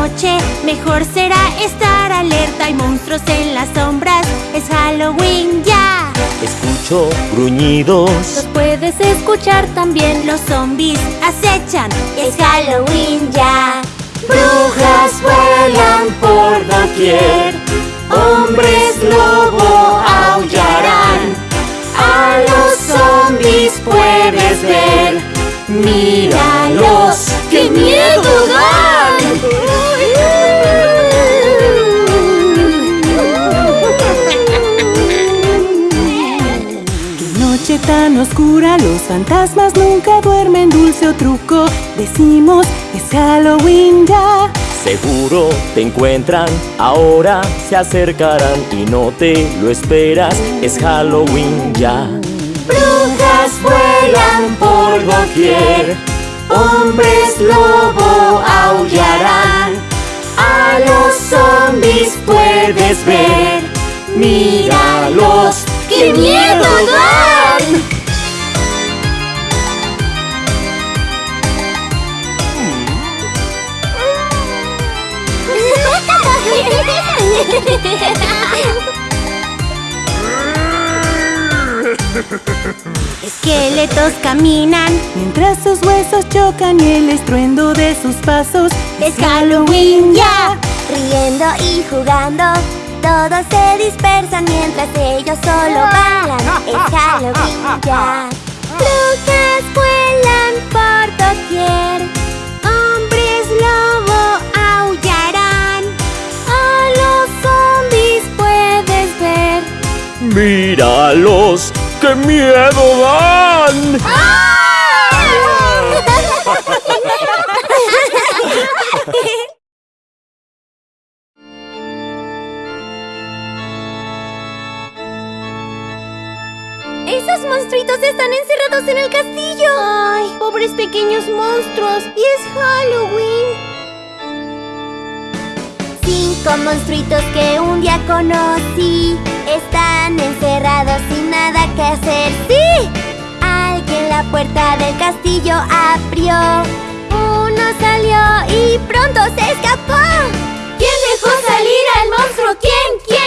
noche Mejor será estar alerta. Hay monstruos en las sombras Es Halloween ya. Escucho gruñidos. Los puedes escuchar también Los zombies acechan Es Halloween ya. Brujas vuelan por doquier Hombres lobo aullarán. A los zombies puedes ver Míralos, qué miedo tan oscura, los fantasmas nunca duermen Dulce o truco, decimos es Halloween ya Seguro te encuentran, ahora se acercarán y no te lo esperas, es Halloween ya. Brujas vuelan por doquier, hombres lobo aullarán, a los zombies puedes ver, míralos, qué miedo dan. Esqueletos caminan Mientras sus huesos chocan y el estruendo de sus pasos Es Halloween ya. Riendo y jugando Todos se dispersan mientras ellos solo bailan. Es Halloween ya. Brujas vuelan por doquier Míralos, qué miedo dan. ¡Esos monstruitos están encerrados en el castillo! ¡Ay, pobres pequeños monstruos! ¡Y es Halloween! Cinco monstruitos que un día conocí Están encerrados sin nada que hacer ¡Sí! Alguien la puerta del castillo abrió Uno salió y pronto se escapó ¿Quién dejó salir al monstruo? ¿Quién? ¿Quién?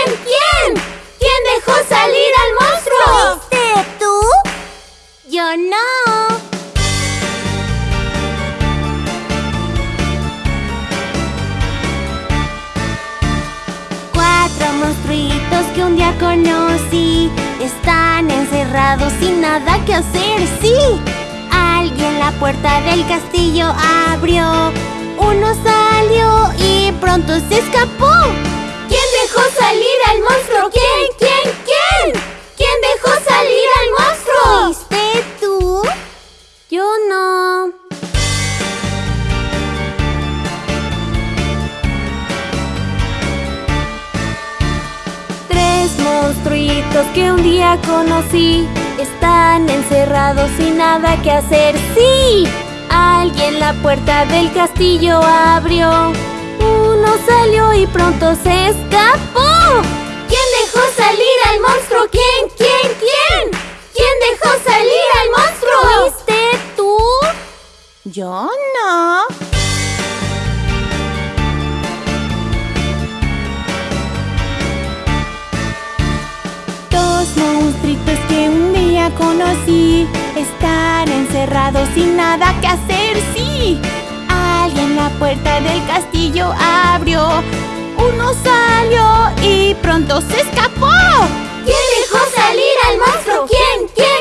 Abrió Uno salió y pronto se escapó ¿Quién dejó salir al monstruo? ¿Quién? ¿Quién? ¿Quién? ¿Quién dejó salir al monstruo? ¿Fuiste tú? Yo no. Tres monstruitos que un día conocí Están encerrados sin nada que hacer ¡Sí! Alguien la puerta del castillo abrió Uno salió y pronto se escapó ¿Quién dejó salir al monstruo? ¿Quién? ¿Quién? ¿Quién? ¿Quién dejó salir al monstruo? ¿Fuiste tú? Yo no conocí Están encerrados sin nada que hacer, sí Alguien la puerta del castillo abrió Uno salió y pronto se escapó ¿Quién dejó salir al monstruo? ¿Quién? ¿Quién?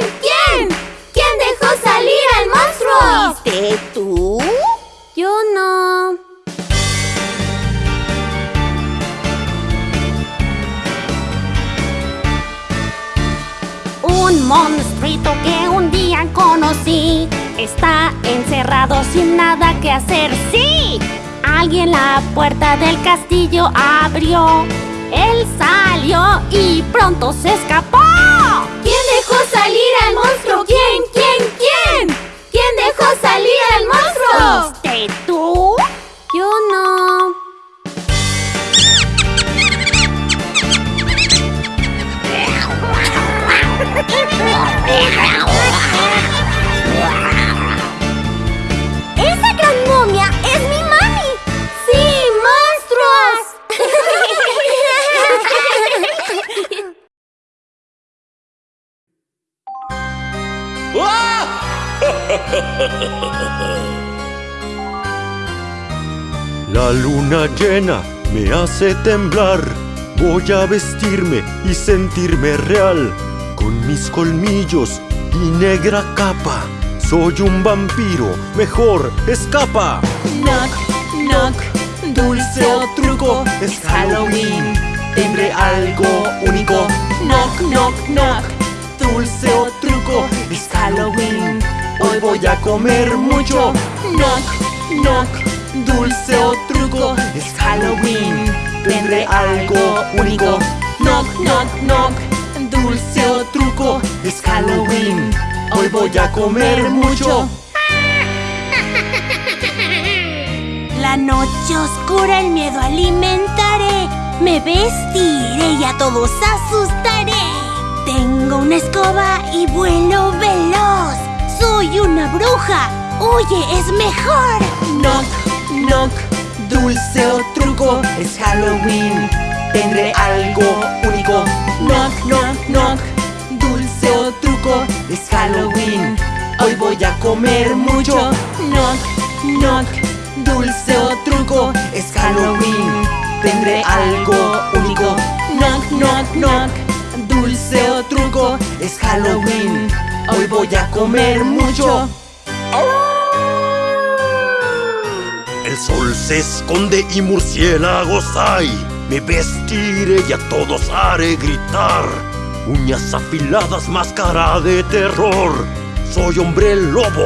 Está encerrado sin nada que hacer, ¡sí! Alguien la puerta del castillo abrió Él salió y pronto se escapó llena me hace temblar. Voy a vestirme y sentirme real. Con mis colmillos y negra capa. Soy un vampiro, mejor escapa. Knock, knock, dulce o truco, es Halloween. Tendré algo único. Knock, knock, knock, dulce o truco, es Halloween. Hoy voy a comer mucho. Knock, knock, dulce o truco, es Halloween. Tendré algo único. Knock, knock, knock, dulce o truco, es Halloween. Hoy voy a comer mucho. La noche oscura el miedo alimentaré. Me vestiré y a todos asustaré. Tengo una escoba y vuelo veloz. Soy una bruja. Oye, es mejor. Knock, dulce o truco, es Halloween. Tendré algo único. Knock, knock, knock, dulce o truco, es Halloween. Hoy voy a comer mucho. Knock, knock, dulce o truco, es Halloween. Tendré algo único. Knock, knock, knock, dulce o truco, es Halloween. Hoy voy a comer mucho. El sol se esconde y murciélagos hay. Me vestiré y a todos haré gritar. Uñas afiladas, máscara de terror. Soy hombre lobo.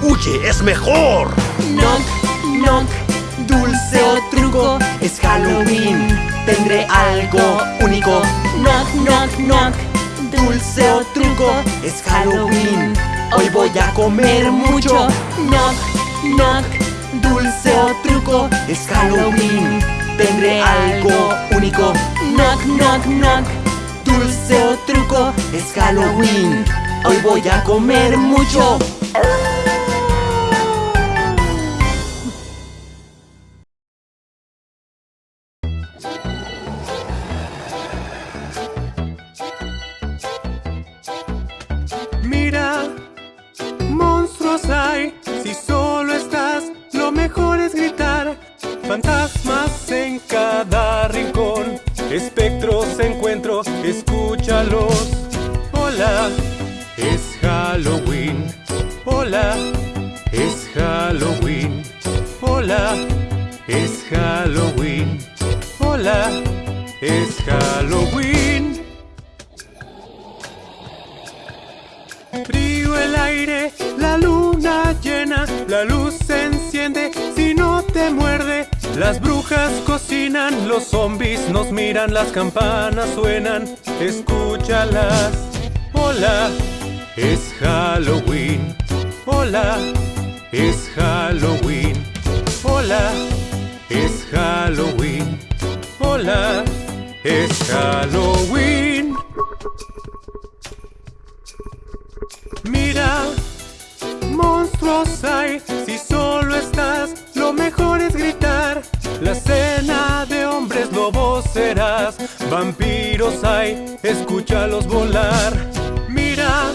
Huye, es mejor. Knock, knock, dulce o truco, es Halloween. Tendré algo único. Knock, knock, knock, dulce o truco, es Halloween. Hoy voy a comer mucho. Knock, knock, dulce o truco, es Halloween. Tendré algo único. Knock, knock, knock, dulce o truco, es Halloween. Hoy voy a comer mucho. Espectros encuentro, escúchalos. Hola, es Halloween. Hola, es Halloween. Hola, es Halloween. Hola, es Halloween. Frío el aire, la luna llena, la luz Las brujas cocinan, los zombies nos miran, las campanas suenan, escúchalas. Hola, es Halloween. Hola, es Halloween. Hola, es Halloween. Hola, es Halloween. Mira, monstruos hay, si solo estás, lo mejor es gritar. La cena de hombres lobos serás, vampiros hay, escúchalos volar. Mira,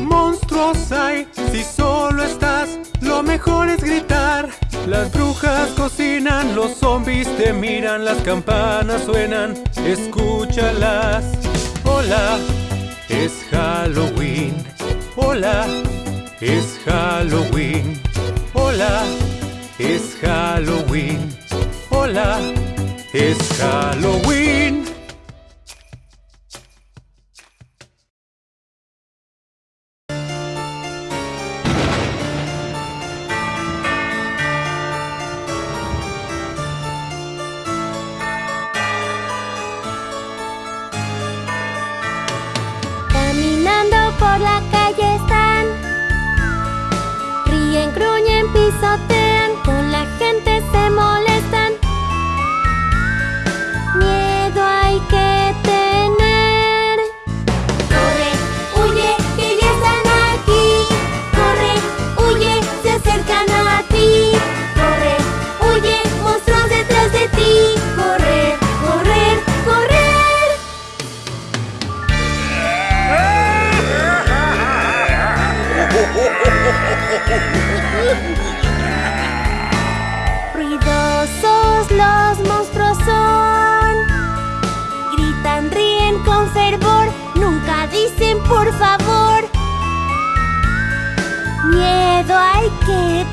monstruos hay, si solo estás, lo mejor es gritar. Las brujas cocinan, los zombies te miran, las campanas suenan, escúchalas. Hola, es Halloween. Hola, es Halloween. Hola, es Halloween. Hola, es Halloween. Por favor. Miedo hay que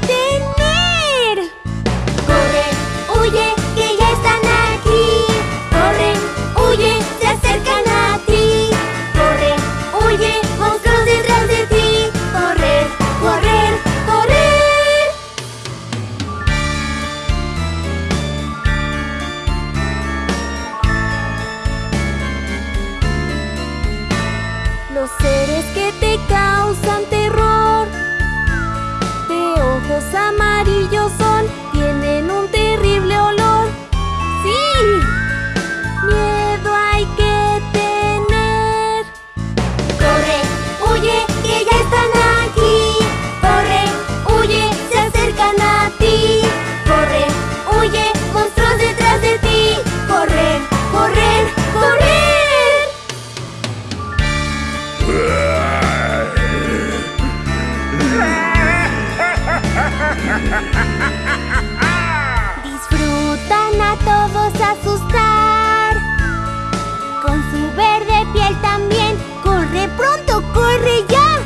pronto, corre ya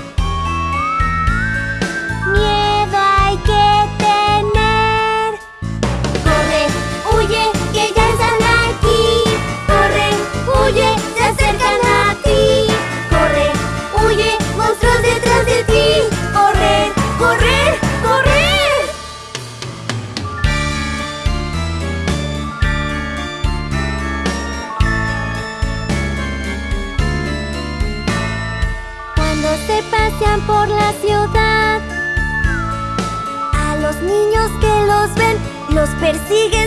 ven